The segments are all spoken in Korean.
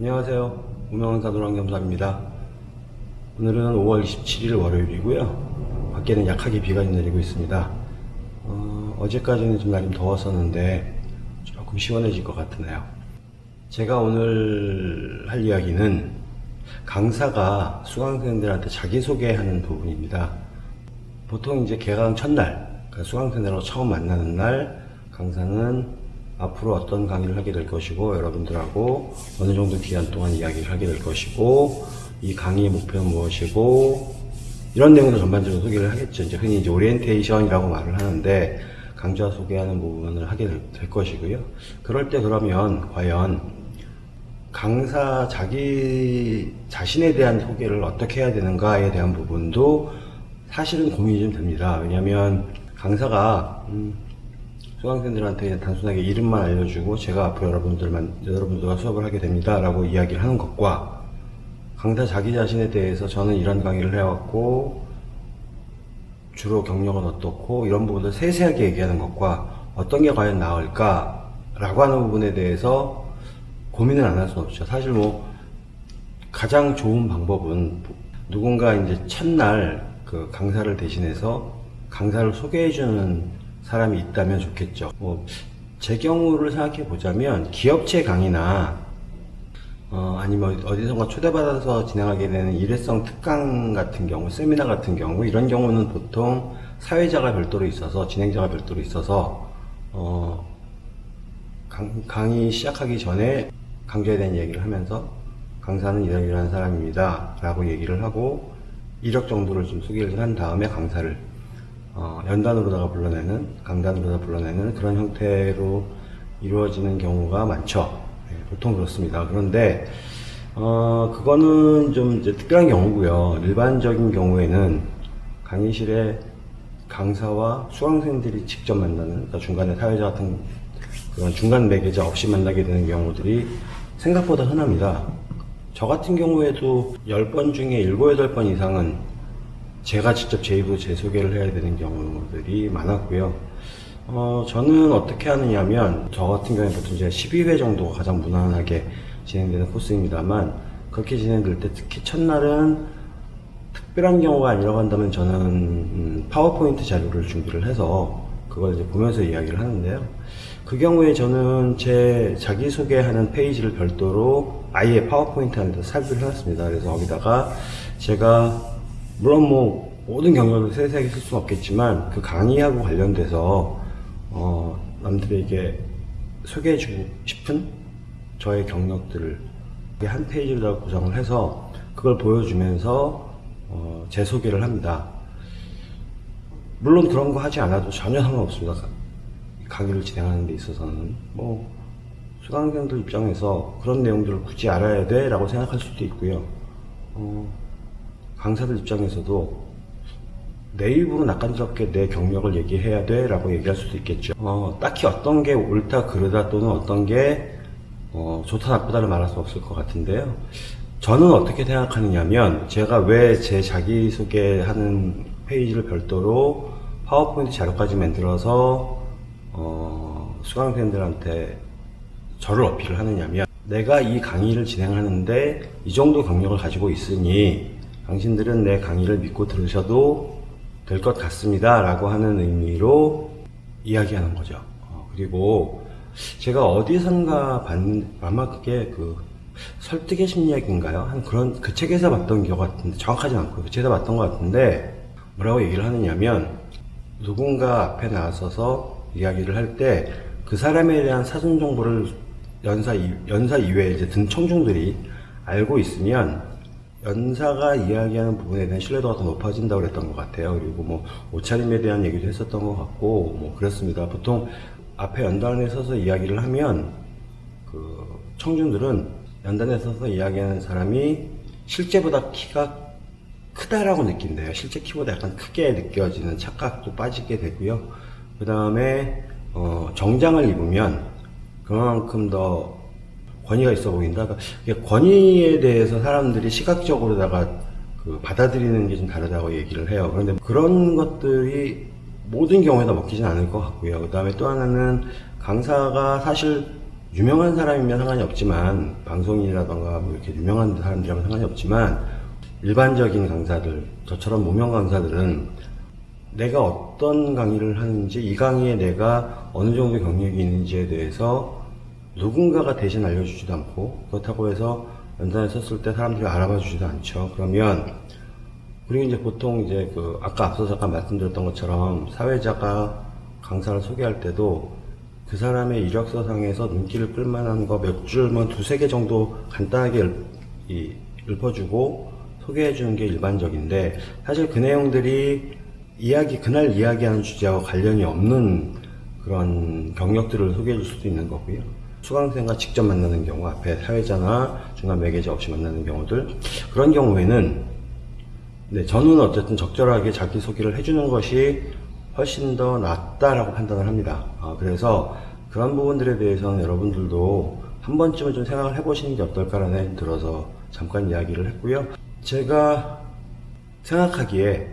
안녕하세요. 우명원사 노랑겸사입니다. 오늘은 5월 27일 월요일이고요. 밖에는 약하게 비가 내리고 있습니다. 어, 제까지는좀 날이 좀 더웠었는데 조금 시원해질 것 같으네요. 제가 오늘 할 이야기는 강사가 수강생들한테 자기소개하는 부분입니다. 보통 이제 개강 첫날, 그러니까 수강생들하고 처음 만나는 날, 강사는 앞으로 어떤 강의를 하게 될 것이고, 여러분들하고 어느 정도 기간 동안 이야기를 하게 될 것이고, 이 강의의 목표는 무엇이고, 이런 내용도 전반적으로 소개를 하겠죠. 이제 흔히 이제 오리엔테이션이라고 말을 하는데, 강좌 소개하는 부분을 하게 될, 될 것이고요. 그럴 때 그러면 과연 강사 자기 자신에 대한 소개를 어떻게 해야 되는가에 대한 부분도 사실은 고민이 좀 됩니다. 왜냐하면 강사가 음, 수강생들한테 단순하게 이름만 알려주고 제가 앞으로 여러분들만 여러분들과 수업을 하게 됩니다라고 이야기를 하는 것과 강사 자기 자신에 대해서 저는 이런 강의를 해왔고 주로 경력은 어떻고 이런 부분들 세세하게 얘기하는 것과 어떤 게 과연 나을까 라고 하는 부분에 대해서 고민을 안 할 수는 없죠. 사실 뭐 가장 좋은 방법은 누군가 이제 첫날 그 강사를 대신해서 강사를 소개해주는 사람이 있다면 좋겠죠. 뭐 제 경우를 생각해 보자면 기업체 강의나 어, 아니면 어디선가 초대받아서 진행하게 되는 일회성 특강 같은 경우, 세미나 같은 경우, 이런 경우는 보통 사회자가 별도로 있어서, 진행자가 별도로 있어서, 어, 강, 강의 시작하기 전에 강좌에 대한 얘기를 하면서, 강사는 이런 이런 사람입니다. 라고 얘기를 하고, 이력 정도를 좀 소개를 한 다음에 강사를, 어, 연단으로다가 불러내는, 강단으로다가 불러내는 그런 형태로 이루어지는 경우가 많죠. 네, 보통 그렇습니다. 그런데 어, 그거는 좀 특별한 경우고요. 일반적인 경우에는 강의실에 강사와 수강생들이 직접 만나는, 그러니까 중간에 사회자 같은 그런 중간 매개자 없이 만나게 되는 경우들이 생각보다 흔합니다. 저 같은 경우에도 10번 중에 7, 8번 이상은 제가 직접 제 입으로 제 소개를 해야 되는 경우들이 많았고요. 어, 저는 어떻게 하느냐면, 저 같은 경우에 보통 제가 12회 정도가 가장 무난하게 진행되는 코스입니다만, 그렇게 진행될 때 특히 첫날은 특별한 경우가 아니라고 한다면 저는 음, 파워포인트 자료를 준비를 해서 그걸 이제 보면서 이야기를 하는데요. 그 경우에 저는 제 자기소개하는 페이지를 별도로 아예 파워포인트 안에서 삽입을 해놨습니다. 그래서 거기다가 제가 물론 뭐 모든 경력을 세세하게 쓸 수는 없겠지만 그 강의하고 관련돼서 어, 남들에게 소개해주고 싶은 저의 경력들을 한 페이지로 다 구성을 해서 그걸 보여주면서 어, 제 소개를 합니다. 물론 그런 거 하지 않아도 전혀 상관없습니다. 강의를 진행하는 데 있어서는 뭐 수강생들 입장에서 그런 내용들을 굳이 알아야 돼 라고 생각할 수도 있고요. 어, 강사들 입장에서도 내 입으로 낯간지럽게 내 경력을 얘기해야 돼 라고 얘기할 수도 있겠죠. 어, 딱히 어떤 게 옳다 그르다 또는 어떤 게 어, 좋다 나쁘다를 말할 수 없을 것 같은데요. 저는 어떻게 생각하느냐면 제가 왜 제 자기소개하는 페이지를 별도로 파워포인트 자료까지 만들어서 어, 수강생들한테 저를 어필을 하느냐면 내가 이 강의를 진행하는데 이 정도 경력을 가지고 있으니 당신들은 내 강의를 믿고 들으셔도 될 것 같습니다. 라고 하는 의미로 이야기하는 거죠. 어, 그리고 제가 어디선가 봤는, 아마 그게 그 설득의 심리학인가요? 한 그런, 그 책에서 봤던 기억 같은데, 정확하지 않고 그 책에서 봤던 것 같은데, 뭐라고 얘기를 하느냐면, 누군가 앞에 나서서 이야기를 할 때, 그 사람에 대한 사전 정보를 연사, 이- 연사 이외에 이제 등 청중들이 알고 있으면, 연사가 이야기하는 부분에 대한 신뢰도가 더 높아진다고 그랬던 것 같아요. 그리고 뭐 옷차림에 대한 얘기도 했었던 것 같고 뭐 그렇습니다. 보통 앞에 연단에 서서 이야기를 하면 그 청중들은 연단에 서서 이야기하는 사람이 실제보다 키가 크다라고 느낀대요. 실제 키보다 약간 크게 느껴지는 착각도 빠지게 되고요. 그 다음에 어, 정장을 입으면 그만큼 더 권위가 있어 보인다. 그러니까 권위에 대해서 사람들이 시각적으로다가 그 받아들이는 게 좀 다르다고 얘기를 해요. 그런데 그런 것들이 모든 경우에 다 먹히진 않을 것 같고요. 그 다음에 또 하나는 강사가 사실 유명한 사람이면 상관이 없지만 방송인이라던가 뭐 이렇게 유명한 사람들이라면 상관이 없지만 일반적인 강사들 저처럼 무명 강사들은 내가 어떤 강의를 하는지 이 강의에 내가 어느 정도 경력이 있는지에 대해서 누군가가 대신 알려주지도 않고 그렇다고 해서 연단에 썼을 때 사람들이 알아봐 주지도 않죠. 그러면 그리고 이제 보통 이제 그 아까 앞서 잠깐 말씀드렸던 것처럼 사회자가 강사를 소개할 때도 그 사람의 이력서상에서 눈길을 끌만한 거 몇 줄만 두세 개 정도 간단하게 읊어주고 소개해 주는 게 일반적인데 사실 그 내용들이 이야기 그날 이야기하는 주제와 관련이 없는 그런 경력들을 소개해 줄 수도 있는 거고요. 수강생과 직접 만나는 경우 앞에 사회자나 중간 매개자 없이 만나는 경우들 그런 경우에는 네, 저는 어쨌든 적절하게 자기소개를 해주는 것이 훨씬 더 낫다라고 판단을 합니다. 아, 그래서 그런 부분들에 대해서는 여러분들도 한 번쯤은 좀 생각을 해보시는 게 어떨까라는 생각이 들어서 잠깐 이야기를 했고요. 제가 생각하기에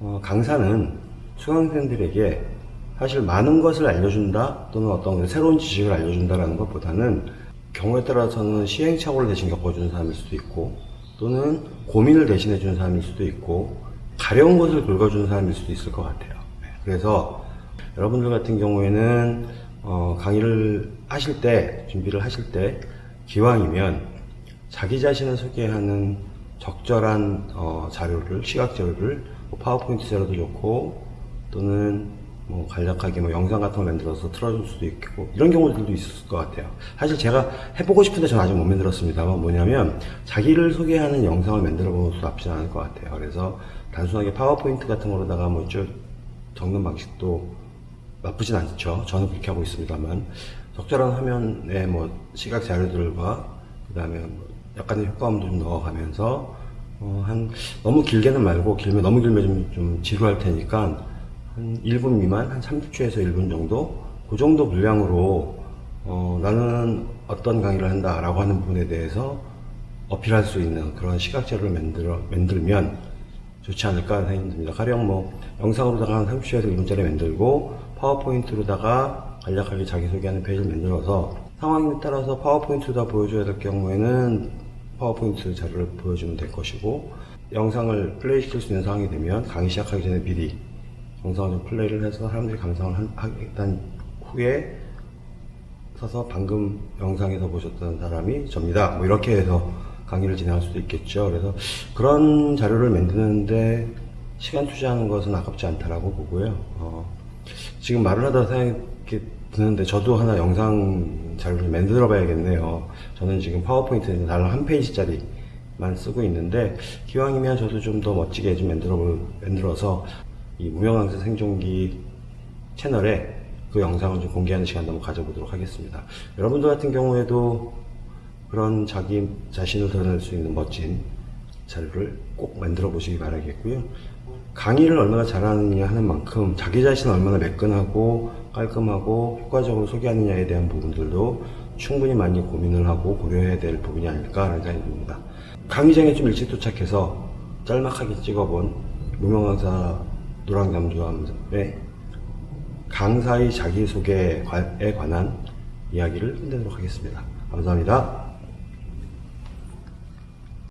어, 강사는 수강생들에게 사실 많은 것을 알려준다 또는 어떤 새로운 지식을 알려준다라는 것보다는 경우에 따라서는 시행착오를 대신 겪어주는 사람일 수도 있고 또는 고민을 대신해 주는 사람일 수도 있고 가려운 것을 긁어주는 사람일 수도 있을 것 같아요. 네, 그래서 여러분들 같은 경우에는 어, 강의를 하실 때 준비를 하실 때 기왕이면 자기 자신을 소개하는 적절한 어, 자료를 시각 자료를 뭐 파워포인트 자료도 좋고 또는 뭐 간략하게 뭐 영상 같은 걸 만들어서 틀어줄 수도 있고 이런 경우들도 있을 것 같아요. 사실 제가 해보고 싶은데 저는 아직 못 만들었습니다만 뭐냐면 자기를 소개하는 영상을 만들어 보는 것도 나쁘지 않을 것 같아요. 그래서 단순하게 파워포인트 같은 거로다가 뭐 쭉 적는 방식도 나쁘진 않죠. 저는 그렇게 하고 있습니다만 적절한 화면에 뭐 시각 자료들과 그 다음에 뭐 약간의 효과음도 좀 넣어가면서 어, 한 너무 길게는 말고 길면 너무 길면 좀, 좀 지루할 테니까 한 1분 미만 한 30초에서 1분 정도 그 정도 분량으로 어, 나는 어떤 강의를 한다 라고 하는 부분에 대해서 어필할 수 있는 그런 시각 자료를 만들어 만들면 좋지 않을까 생각이 듭니다. 가령 뭐 영상으로다가 한 30초에서 1분짜리 만들고 파워포인트로다가 간략하게 자기소개하는 페이지를 만들어서 상황에 따라서 파워포인트로다 보여줘야 될 경우에는 파워포인트 자료를 보여주면 될 것이고 영상을 플레이 시킬 수 있는 상황이 되면 강의 시작하기 전에 미리 영상을 좀 플레이를 해서 사람들이 감상을 한, 후에 서서 방금 영상에서 보셨던 사람이 접니다. 뭐 이렇게 해서 강의를 진행할 수도 있겠죠. 그래서 그런 자료를 만드는데 시간 투자하는 것은 아깝지 않다라고 보고요. 어, 지금 말을 하다 생각이 드는데 저도 하나 영상 자료를 만들어 봐야겠네요. 저는 지금 파워포인트는 달랑 한 페이지짜리 만 쓰고 있는데 기왕이면 저도 좀 더 멋지게 좀 만들어 볼- 만들어서 이 무명강사 생존기 채널에 그 영상을 좀 공개하는 시간도 한번 가져보도록 하겠습니다. 여러분들 같은 경우에도 그런 자기 자신을 드러낼 수 있는 멋진 자료를 꼭 만들어 보시기 바라겠고요. 강의를 얼마나 잘하느냐 하는 만큼 자기 자신을 얼마나 매끈하고 깔끔하고 효과적으로 소개하느냐에 대한 부분들도 충분히 많이 고민을 하고 고려해야 될 부분이 아닐까 하는 생각이 듭니다. 강의장에 좀 일찍 도착해서 짤막하게 찍어본 무명강사 노랑잠수함의 강사의 자기소개에 관한 이야기를 끝내도록 하겠습니다. 감사합니다.